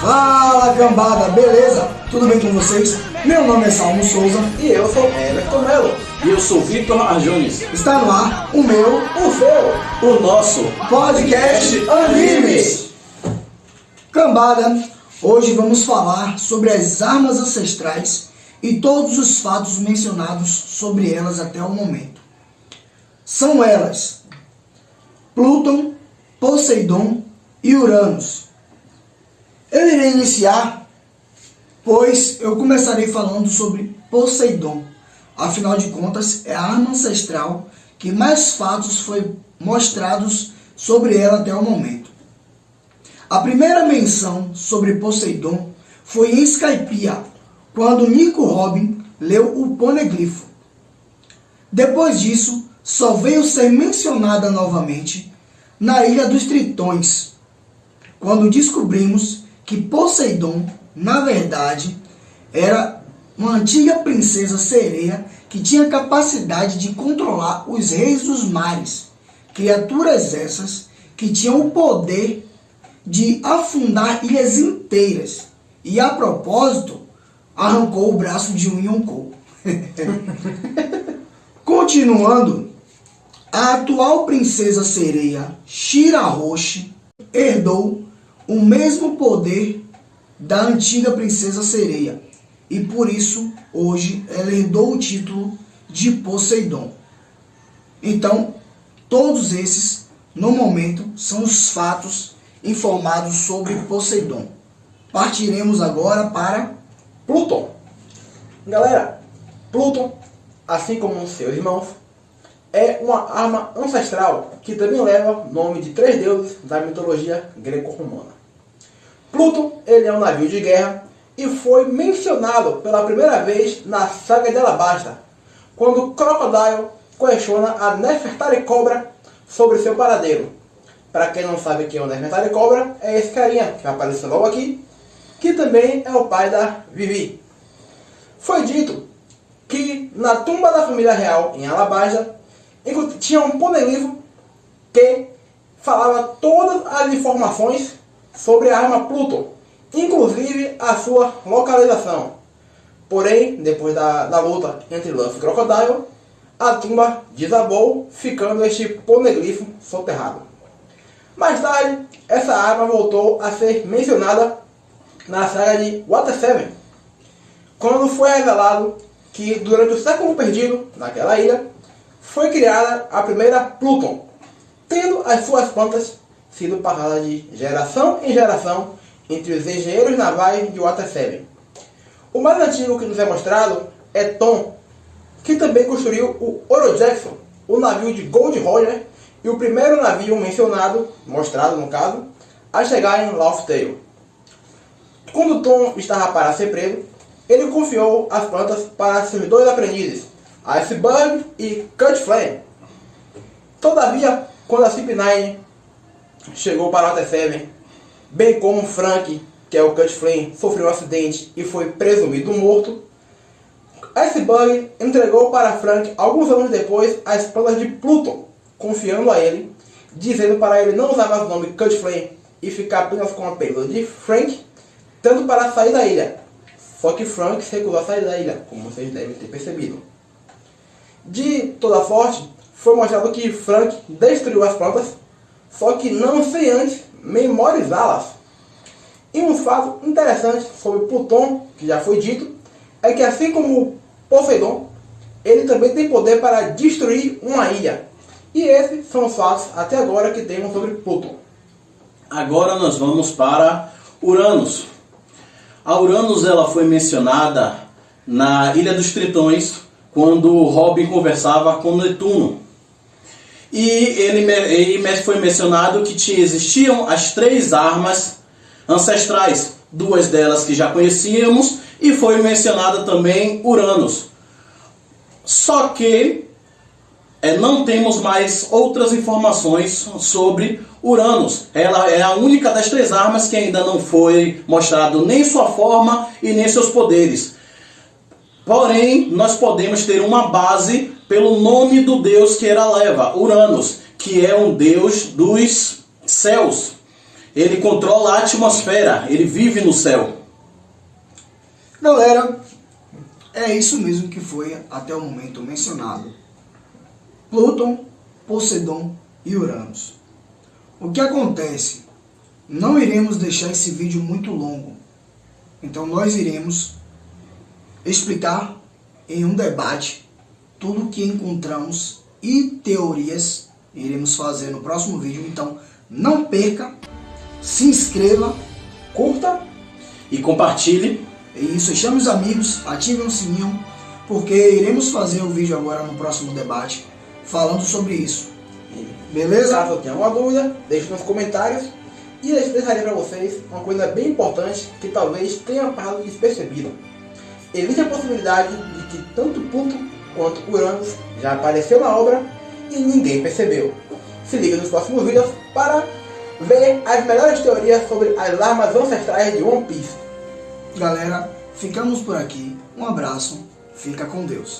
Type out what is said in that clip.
Fala cambada, beleza? Tudo bem com vocês? Meu nome é Salmo Souza E eu sou Everton Melo. E eu sou Vitor Arjones. Está no ar o meu O seu. O nosso podcast Animes. Cambada, hoje vamos falar sobre as armas ancestrais e todos os fatos mencionados sobre elas até o momento. São elas Plutão, Poseidon e Uranus. Eu irei iniciar, pois eu começarei falando sobre Poseidon. Afinal de contas, é a arma ancestral que mais fatos foi mostrados sobre ela até o momento. A primeira menção sobre Poseidon foi em Skypiea, quando Nico Robin leu o Poneglifo. Depois disso, só veio ser mencionada novamente na Ilha dos Tritões, quando descobrimos que Poseidon, na verdade, era uma antiga princesa sereia que tinha capacidade de controlar os reis dos mares, criaturas essas que tinham o poder de afundar ilhas inteiras. E a propósito, arrancou o braço de um Yonkou. Continuando, a atual princesa sereia Shirahoshi herdou o mesmo poder da antiga princesa sereia e por isso hoje ela herdou o título de Poseidon. Então, todos esses, no momento, são os fatos informados sobre Poseidon. Partiremos agora para Plutão. Galera, Plutão, assim como seus irmãos, é uma arma ancestral que também leva o nome de três deuses da mitologia greco-romana. Plutão, ele é um navio de guerra e foi mencionado pela primeira vez na saga de Alabasta, quando Crocodile questiona a Nefertari Cobra sobre seu paradeiro. Para quem não sabe quem é o Nefertari Cobra, é esse carinha que aparece logo aqui, que também é o pai da Vivi. Foi dito que na tumba da família real em Alabasta tinha um poneglypho que falava todas as informações sobre a arma Pluton, inclusive a sua localização. Porém, depois da, da luta entre Luffy e Crocodile, a tumba desabou, ficando este poneglypho soterrado. Mais tarde, essa arma voltou a ser mencionada na saga de Water 7, quando foi revelado que durante o século perdido, naquela ilha, foi criada a primeira Pluton, tendo as suas plantas sido passadas de geração em geração entre os engenheiros navais de Water 7. O mais antigo que nos é mostrado é Tom, que também construiu o Oro Jackson, o navio de Gold Roger e o primeiro navio mencionado, mostrado no caso, a chegar em Laughdale. Quando Tom estava para ser preso, ele confiou as plantas para seus dois aprendizes, Iceberg e Cut Flame. Todavia, quando a CP9 chegou para o 7, bem como Frank, que é o Cut Flame, sofreu um acidente e foi presumido morto, Iceberg entregou para Frank, alguns anos depois, as plantas de Pluton, confiando a ele, dizendo para ele não usar mais o nome Cut Flame e ficar apenas com o apelido de Frank, tanto para sair da ilha. Só que Frank se recusou a sair da ilha, como vocês devem ter percebido. De toda sorte, foi mostrado que Frank destruiu as plantas, só que não sem antes memorizá-las. E um fato interessante sobre Pluton, que já foi dito, é que assim como Poseidon, ele também tem poder para destruir uma ilha. E esses são os fatos até agora que temos sobre Pluton. Agora nós vamos para Uranus. A Uranus ela foi mencionada na Ilha dos Tritões, quando Robin conversava com Netuno. E ele, ele foi mencionado que tinha, existiam as três armas ancestrais, duas delas que já conhecíamos, e foi mencionada também Uranus. Só que é, não temos mais outras informações sobre Uranus. Ela é a única das três armas que ainda não foi mostrado nem sua forma e nem seus poderes. Porém, nós podemos ter uma base pelo nome do deus que ela leva, Uranus, que é um deus dos céus. Ele controla a atmosfera, ele vive no céu. Galera, é isso mesmo que foi até o momento mencionado. Plutão, Poseidon e Uranus. O que acontece? Não iremos deixar esse vídeo muito longo. Então nós iremos explicar em um debate tudo o que encontramos e teorias iremos fazer no próximo vídeo. Então não perca, se inscreva, curta E compartilhe. é isso, chame os amigos, ative o sininho, porque iremos fazer o vídeo agora no próximo debate falando sobre isso. Beleza? Caso tenha alguma dúvida, deixe nos comentários. E eu deixarei para vocês uma coisa bem importante que talvez tenha passado despercebido. Existe a possibilidade de que tanto Pluto quanto Uranus já apareceu na obra e ninguém percebeu. Se liga nos próximos vídeos para ver as melhores teorias sobre as armas ancestrais de One Piece. Galera, ficamos por aqui. Um abraço, fica com Deus.